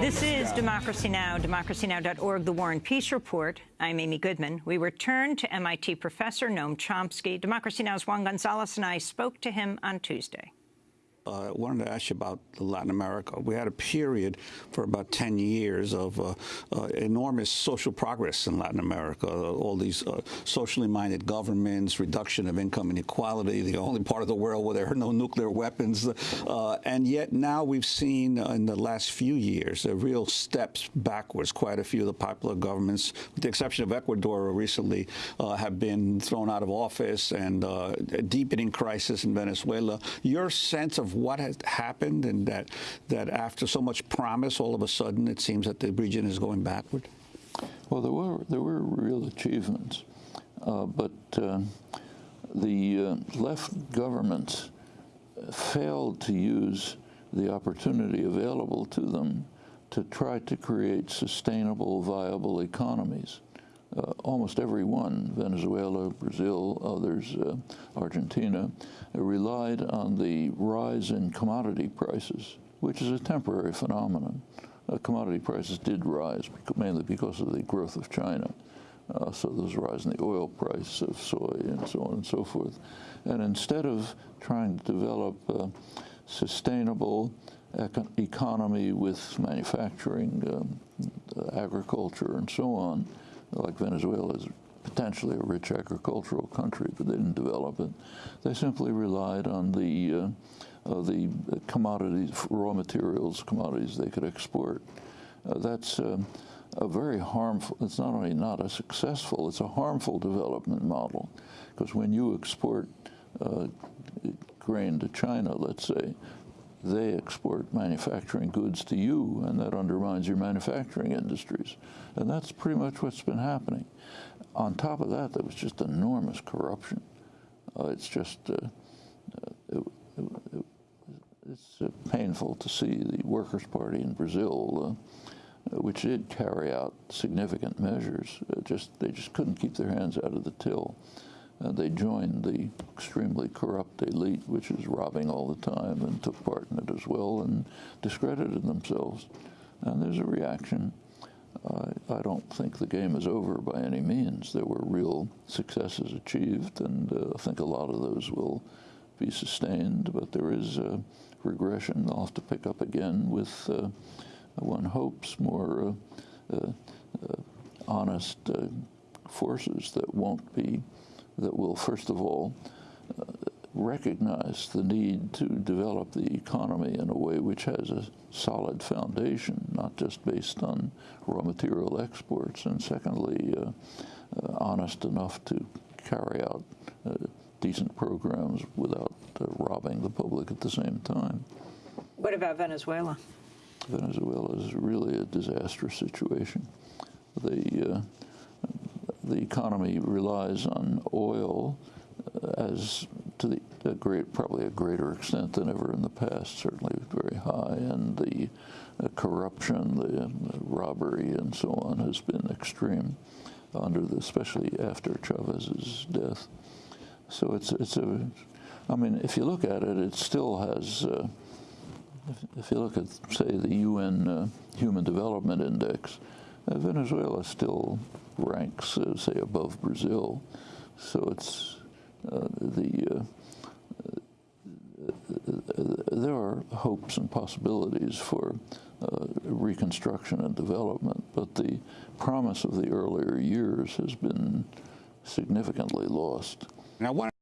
This is Democracy Now!, democracynow.org, The War and Peace Report. I'm Amy Goodman. We return to MIT professor Noam Chomsky. Democracy Now!'s Juan Gonzalez and I spoke to him on Tuesday uh, wanted to ask you about Latin America. We had a period for about 10 years of uh, uh, enormous social progress in Latin America. all these uh, socially minded governments, reduction of income inequality, the only part of the world where there are no nuclear weapons. Uh, and yet now we've seen in the last few years a real steps backwards. Quite a few of the popular governments, with the exception of Ecuador, recently uh, have been thrown out of office and a deepening crisis in Venezuela. Your sense of what has happened and that, that after so much promise, all of a sudden it seems that the region is going backward? Well, there were, there were real achievements, uh, but uh, the uh, left governments failed to use the opportunity available to them to try to create sustainable, viable economies uh, almost every one, Venezuela, Brazil, others, uh, Argentina, relied on the rise in commodity prices, which is a temporary phenomenon. Uh, commodity prices did rise, mainly because of the growth of China. Uh, so there was a rise in the oil price of soy and so on and so forth. And instead of trying to develop a sustainable economy with manufacturing, um, agriculture, and so on, like Venezuela is potentially a rich agricultural country, but they didn't develop it. They simply relied on the uh, uh, the commodities, raw materials, commodities they could export. Uh, that's um, a very harmful, it's not only not a successful, it's a harmful development model. Because when you export uh, grain to China, let's say, they export manufacturing goods to you, and that undermines your manufacturing industries. And that's pretty much what's been happening. On top of that, there was just enormous corruption. Uh, it's just, uh, uh it, it, it, it's uh, painful to see the Workers' Party in Brazil, uh, which did carry out significant measures, just they just couldn't keep their hands out of the till. Uh, they joined the extremely corrupt elite, which is robbing all the time, and took part in it as well, and discredited themselves. And there's a reaction. I don't think the game is over by any means. There were real successes achieved, and uh, I think a lot of those will be sustained, but there is a regression. They'll have to pick up again with, uh, one hopes, more uh, uh, honest forces that won't be that will, first of all, uh, recognize the need to develop the economy in a way which has a solid foundation, not just based on raw material exports, and secondly, uh, uh, honest enough to carry out uh, decent programs without uh, robbing the public at the same time. What about Venezuela? Venezuela is really a disastrous situation. The uh, the economy relies on oil uh, as to the a great, probably a greater extent than ever in the past, certainly very high, and the uh, corruption, the, uh, robbery, and so on has been extreme, under the, especially after Chavez's death. So it's it's a, I mean, if you look at it, it still has. Uh, if, if, you look at, say, the UN uh, Human Development Index, Venezuela still ranks, uh, say, above Brazil. So it's uh, the uh, there are hopes and possibilities for uh, reconstruction and development, but the promise of the earlier years has been significantly lost. Want